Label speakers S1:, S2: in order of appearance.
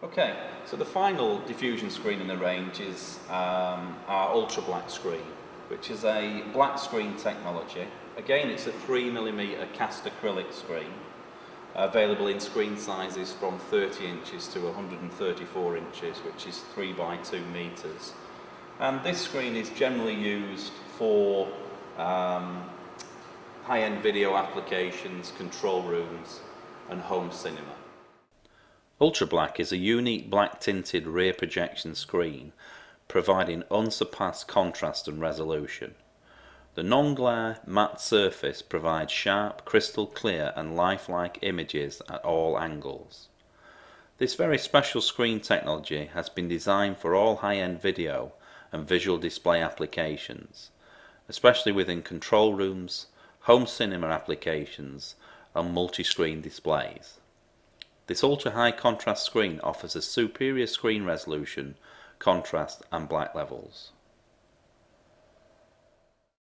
S1: Okay, so the final diffusion screen in the range is um, our ultra black screen, which is a black screen technology. Again, it's a 3mm cast acrylic screen, available in screen sizes from 30 inches to 134 inches, which is 3 by 2 meters. And this screen is generally used for um, high-end video applications, control rooms, and home cinema. Ultra Black is a unique black tinted rear projection screen providing unsurpassed contrast and resolution. The non-glare matte surface provides sharp, crystal clear and lifelike images at all angles. This very special screen technology has been designed for all high-end video and visual display applications, especially within control rooms, home cinema applications and multi-screen displays. This ultra high contrast screen offers a superior screen resolution, contrast and black levels.